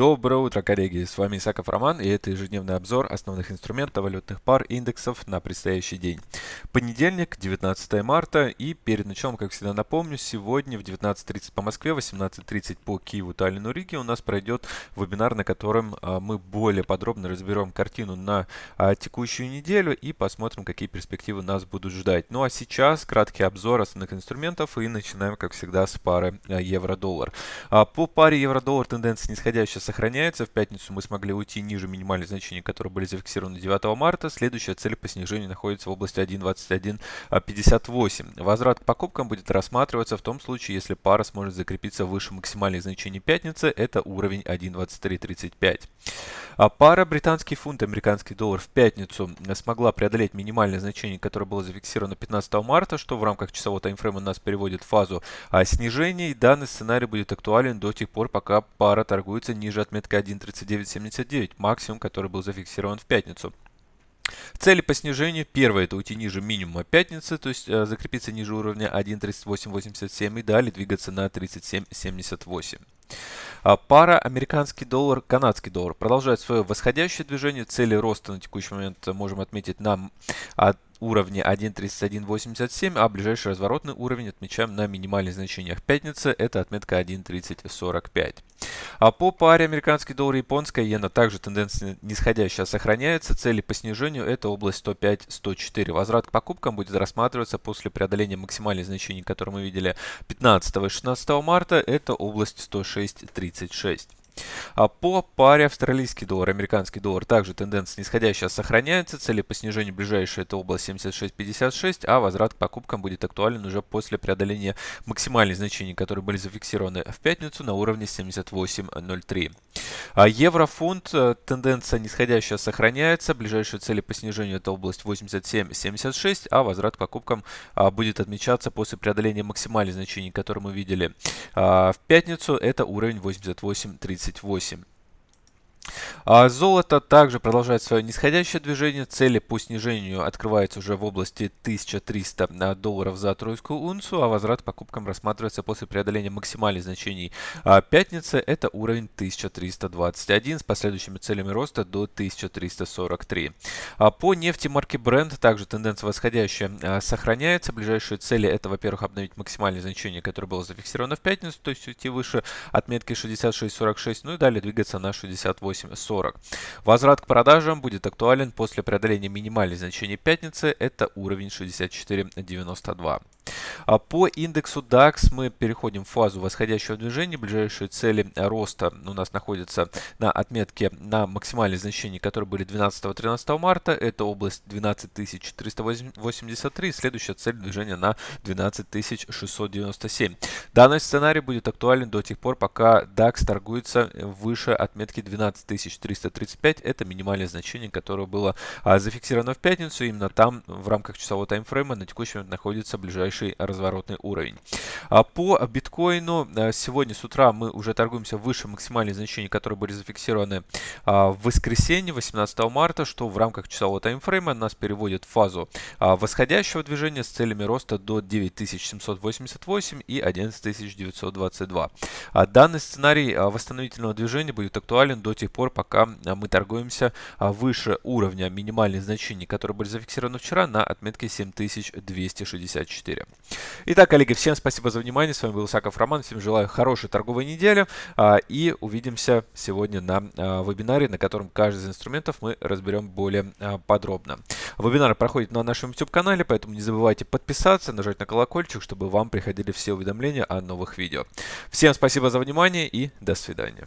Доброе утро, коллеги! С вами Исаков Роман, и это ежедневный обзор основных инструментов валютных пар индексов на предстоящий день. Понедельник, 19 марта, и перед началом, как всегда напомню, сегодня в 19.30 по Москве, 18.30 по Киеву, Таллину, Риге у нас пройдет вебинар, на котором а, мы более подробно разберем картину на а, текущую неделю и посмотрим, какие перспективы нас будут ждать. Ну а сейчас краткий обзор основных инструментов и начинаем, как всегда, с пары а, евро-доллар. По паре евро-доллар тенденция нисходящая сохраняется. В пятницу мы смогли уйти ниже минимальных значений, которые были зафиксированы 9 марта. Следующая цель по снижению находится в области 1.2158. Возврат к покупкам будет рассматриваться в том случае, если пара сможет закрепиться выше максимальных значений пятницы. Это уровень 1.2335. А пара британский фунт, американский доллар в пятницу смогла преодолеть минимальное значение, которое было зафиксировано 15 марта, что в рамках часового таймфрейма нас переводит в фазу а, снижения. И данный сценарий будет актуален до тех пор, пока пара торгуется ниже ниже отметка 1.3979, максимум, который был зафиксирован в пятницу. Цели по снижению. Первое это уйти ниже минимума пятницы, то есть э, закрепиться ниже уровня 1.3887 и далее двигаться на 37.78. А пара американский доллар, канадский доллар продолжает свое восходящее движение. Цели роста на текущий момент можем отметить на уровне 1.3187, а ближайший разворотный уровень отмечаем на минимальных значениях пятницы. Это отметка 1.3045. А по паре американский доллар и японская иена также тенденция нисходящая сохраняется. Цели по снижению это область 105-104. Возврат к покупкам будет рассматриваться после преодоления максимальных значений, которые мы видели 15 и 16 марта. Это область 106-36. А по паре австралийский доллар, американский доллар также тенденция нисходящая сохраняется. Цели по снижению ближайшая это область 76.56, а возврат к покупкам будет актуален уже после преодоления максимальных значений, которые были зафиксированы в пятницу на уровне 78.03. А евро-фунт э, тенденция нисходящая сохраняется. Ближайшие цели по снижению это область 87.76, а возврат к покупкам а, будет отмечаться после преодоления максимальных значений, которые мы видели а, в пятницу. Это уровень 88.30. 28. А золото также продолжает свое нисходящее движение. Цели по снижению открываются уже в области 1300 а, долларов за тройскую унцию, а возврат покупкам рассматривается после преодоления максимальных значений а пятницы. Это уровень 1321 с последующими целями роста до 1343. А по нефти марки Brent также тенденция восходящая сохраняется. Ближайшие цели это, во-первых, обновить максимальное значение, которое было зафиксировано в пятницу, то есть уйти выше отметки 66.46, ну и далее двигаться на 68.40. 40. Возврат к продажам будет актуален после преодоления минимальных значений пятницы. Это уровень 64.92. А по индексу DAX мы переходим в фазу восходящего движения. Ближайшие цели роста у нас находятся на отметке на максимальные значения, которые были 12-13 марта. Это область 12383. Следующая цель движения на 12697. Данный сценарий будет актуален до тех пор, пока DAX торгуется выше отметки 12335. Это минимальное значение, которое было а, зафиксировано в пятницу. Именно там в рамках часового таймфрейма на текущий момент находится ближайший разворотный уровень. А по биткоину э, сегодня с утра мы уже торгуемся выше максимальных значений, которые были зафиксированы а, в воскресенье 18 марта, что в рамках часового таймфрейма нас переводит в фазу а, восходящего движения с целями роста до 9788 и 11922. Данный сценарий восстановительного движения будет актуален до тех пор, пока мы торгуемся выше уровня минимальных значений, которые были зафиксированы вчера на отметке 7264. Итак, коллеги, всем спасибо за внимание. С вами был Исаков Роман. Всем желаю хорошей торговой недели. А, и увидимся сегодня на а, вебинаре, на котором каждый из инструментов мы разберем более а, подробно. Вебинар проходит на нашем YouTube-канале, поэтому не забывайте подписаться, нажать на колокольчик, чтобы вам приходили все уведомления о новых видео. Всем спасибо за внимание и до свидания.